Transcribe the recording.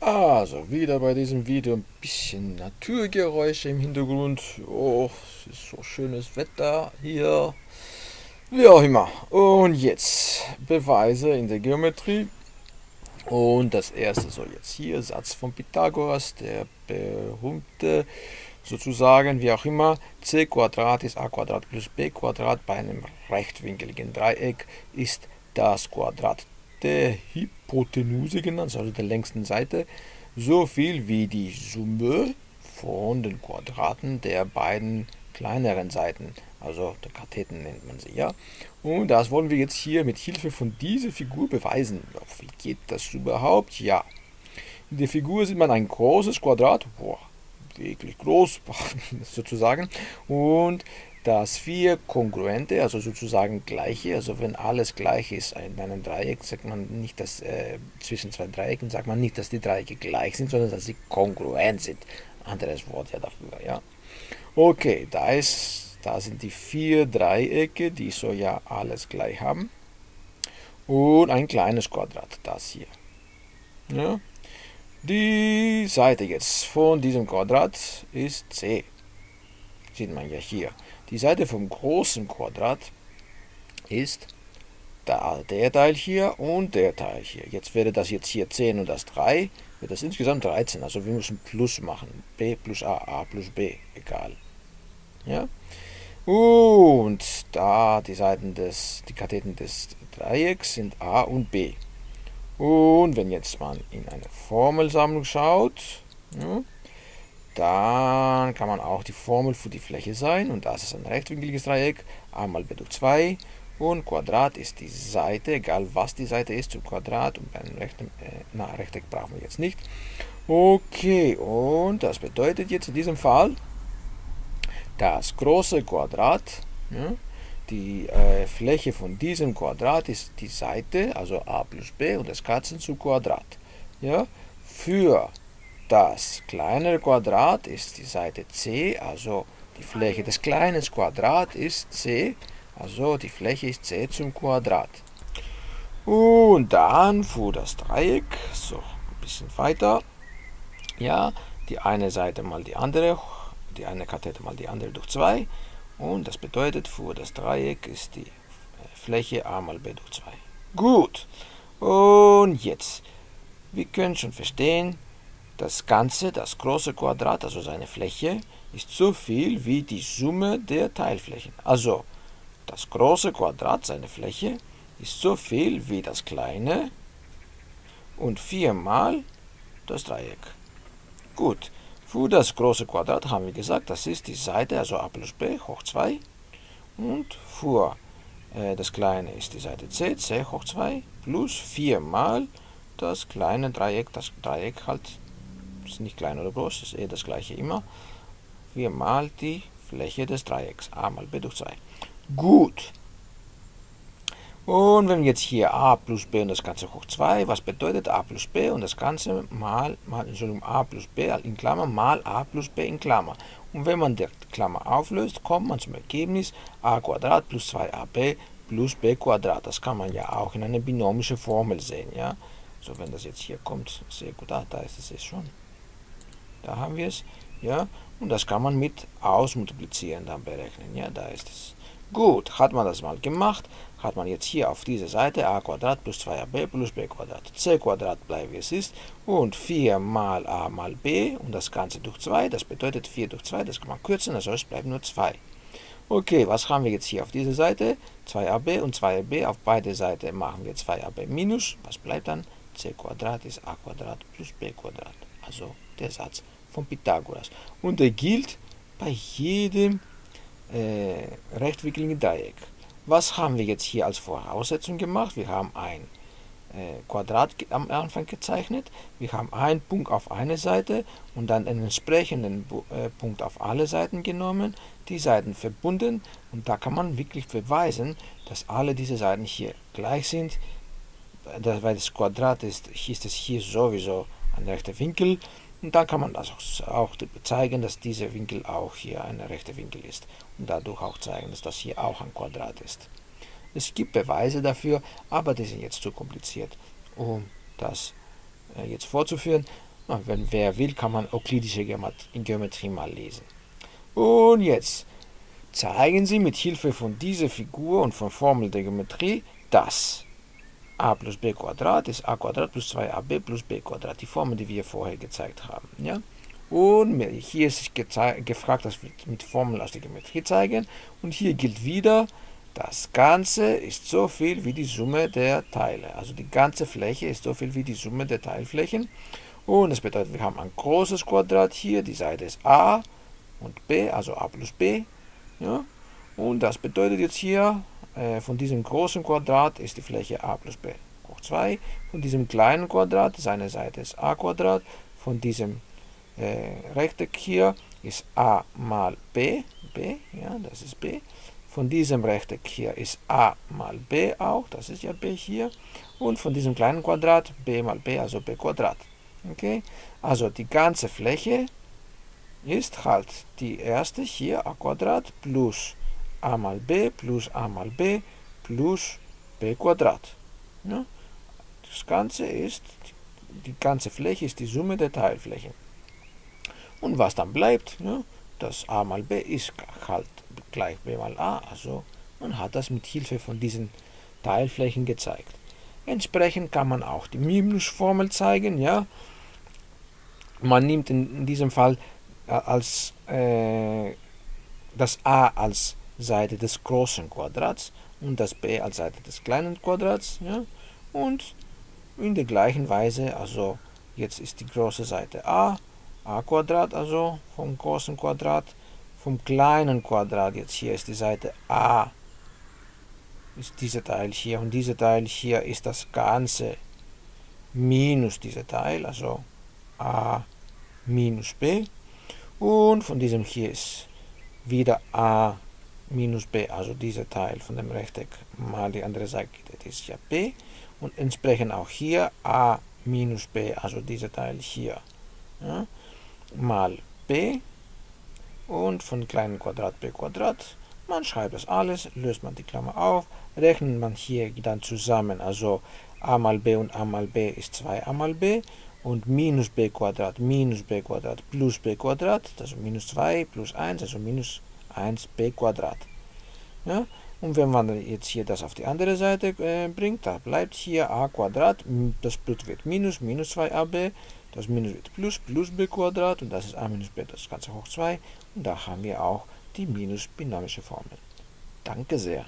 Also, wieder bei diesem Video ein bisschen Naturgeräusche im Hintergrund. Oh, es ist so schönes Wetter hier. Wie auch immer. Und jetzt Beweise in der Geometrie. Und das erste soll jetzt hier, Satz von Pythagoras, der berühmte, sozusagen, wie auch immer, c Quadrat ist a Quadrat plus b Quadrat bei einem rechtwinkeligen Dreieck ist das Quadrat der Hypotenuse genannt, also der längsten Seite, so viel wie die Summe von den Quadraten der beiden kleineren Seiten, also der Katheten nennt man sie, ja. Und das wollen wir jetzt hier mit Hilfe von dieser Figur beweisen. Wie geht das überhaupt? Ja. In der Figur sieht man ein großes Quadrat, boah, wirklich groß sozusagen, und das vier kongruente, also sozusagen gleiche, also wenn alles gleich ist in einem Dreieck, sagt man nicht, dass äh, zwischen zwei Dreiecken sagt man nicht, dass die Dreiecke gleich sind, sondern dass sie kongruent sind. Anderes Wort ja dafür, ja. Okay, da ist, da sind die vier Dreiecke, die so ja alles gleich haben. Und ein kleines Quadrat, das hier. Ja. Die Seite jetzt von diesem Quadrat ist c. Sieht man ja hier. Die Seite vom großen Quadrat ist da, der Teil hier und der Teil hier. Jetzt wäre das jetzt hier 10 und das 3, wird das insgesamt 13. Also wir müssen Plus machen. b plus a, a plus b, egal. Ja? Und da die Seiten des, die Katheten des Dreiecks sind a und b. Und wenn jetzt man in eine Formelsammlung schaut, ja, dann kann man auch die Formel für die Fläche sein und das ist ein rechtwinkliges Dreieck, a mal b durch 2 und Quadrat ist die Seite, egal was die Seite ist, zum Quadrat und bei einem Rechteck, äh, na, Rechteck brauchen wir jetzt nicht. Okay, und das bedeutet jetzt in diesem Fall, das große Quadrat, ja, die äh, Fläche von diesem Quadrat ist die Seite, also a plus b und das Katzen zu Quadrat. Ja, für das kleinere Quadrat ist die Seite c, also die Fläche des kleinen Quadrat ist c, also die Fläche ist c zum Quadrat. Und dann für das Dreieck, so ein bisschen weiter, ja, die eine Seite mal die andere, die eine Kathete mal die andere durch 2. Und das bedeutet, für das Dreieck ist die Fläche a mal b durch 2. Gut. Und jetzt, wir können schon verstehen, das Ganze, das große Quadrat, also seine Fläche, ist so viel wie die Summe der Teilflächen. Also das große Quadrat, seine Fläche, ist so viel wie das kleine und viermal das Dreieck. Gut, für das große Quadrat haben wir gesagt, das ist die Seite, also a plus b hoch 2. Und für äh, das kleine ist die Seite c, c hoch 2, plus viermal das kleine Dreieck, das Dreieck halt ist nicht klein oder groß, ist eh das gleiche immer. Wir mal die Fläche des Dreiecks, a mal b durch 2. Gut. Und wenn wir jetzt hier a plus b und das Ganze hoch 2, was bedeutet a plus b und das Ganze mal, mal Entschuldigung, a plus b in Klammer mal a plus b in Klammer. Und wenn man die Klammer auflöst, kommt man zum Ergebnis a Quadrat plus 2ab plus b Quadrat. Das kann man ja auch in einer binomischen Formel sehen. Ja? So, wenn das jetzt hier kommt, sehr gut, ah, da ist es jetzt schon. Da haben wir es. Ja, und das kann man mit ausmultiplizieren dann berechnen. Ja, da ist es. Gut, hat man das mal gemacht, hat man jetzt hier auf dieser Seite a plus 2ab plus b c bleibt wie es ist und 4 mal a mal b und das Ganze durch 2, das bedeutet 4 durch 2, das kann man kürzen, also es bleibt nur 2. Okay, was haben wir jetzt hier auf dieser Seite? 2ab und 2ab, auf beide Seiten machen wir 2ab minus, was bleibt dann? c ist a plus b also der Satz von Pythagoras. Und er gilt bei jedem äh, rechtwinkligen Dreieck. Was haben wir jetzt hier als Voraussetzung gemacht? Wir haben ein äh, Quadrat am Anfang gezeichnet, wir haben einen Punkt auf eine Seite und dann einen entsprechenden äh, Punkt auf alle Seiten genommen, die Seiten verbunden und da kann man wirklich beweisen, dass alle diese Seiten hier gleich sind, weil das Quadrat ist, ist es hier sowieso ein rechter Winkel und dann kann man das auch zeigen, dass dieser Winkel auch hier ein rechter Winkel ist. Und dadurch auch zeigen, dass das hier auch ein Quadrat ist. Es gibt Beweise dafür, aber die sind jetzt zu kompliziert, um das äh, jetzt vorzuführen. Na, wenn wer will, kann man euklidische Geometrie mal lesen. Und jetzt zeigen Sie mit Hilfe von dieser Figur und von Formel der Geometrie, dass a plus b Quadrat ist a Quadrat plus 2ab plus b Quadrat, die Formel, die wir vorher gezeigt haben. Ja? Und hier ist gefragt, dass wir mit Formeln aus der Geometrie zeigen. Und hier gilt wieder, das Ganze ist so viel wie die Summe der Teile. Also die ganze Fläche ist so viel wie die Summe der Teilflächen. Und das bedeutet, wir haben ein großes Quadrat hier, die Seite ist a und b, also a plus b. Ja? Und das bedeutet jetzt hier, von diesem großen Quadrat ist die Fläche a plus b hoch 2. Von diesem kleinen Quadrat, seine Seite ist a Quadrat. Von diesem äh, Rechteck hier ist a mal b, b, ja, das ist b. Von diesem Rechteck hier ist a mal b auch, das ist ja b hier. Und von diesem kleinen Quadrat b mal b, also b Quadrat. Okay? Also die ganze Fläche ist halt die erste hier a Quadrat plus a mal b plus a mal b plus b Quadrat. Ja? Das Ganze ist, die ganze Fläche ist die Summe der Teilflächen. Und was dann bleibt, ja, das a mal b ist halt gleich b mal a. Also man hat das mit Hilfe von diesen Teilflächen gezeigt. Entsprechend kann man auch die Minusformel zeigen. Ja. Man nimmt in, in diesem Fall äh, als äh, das a als Seite des großen Quadrats und das b als Seite des kleinen Quadrats. Ja. Und in der gleichen Weise, also jetzt ist die große Seite a a Quadrat, also vom großen Quadrat, vom kleinen Quadrat, jetzt hier ist die Seite a, ist dieser Teil hier und dieser Teil hier ist das Ganze minus dieser Teil, also a minus b und von diesem hier ist wieder a minus b, also dieser Teil von dem Rechteck mal die andere Seite, das ist ja b und entsprechend auch hier a minus b, also dieser Teil hier. Ja mal b und von kleinen Quadrat b Quadrat. Man schreibt das alles, löst man die Klammer auf, rechnet man hier dann zusammen, also a mal b und a mal b ist 2a mal b und minus b Quadrat minus b Quadrat plus b Quadrat, also minus 2 plus 1, also minus 1 b Quadrat. Ja? Und wenn man jetzt hier das auf die andere Seite äh, bringt, da bleibt hier a das Blut wird minus, minus 2ab, das Minus wird Plus, plus b und das ist a minus b, das Ganze hoch 2. Und da haben wir auch die minus-binomische Formel. Danke sehr.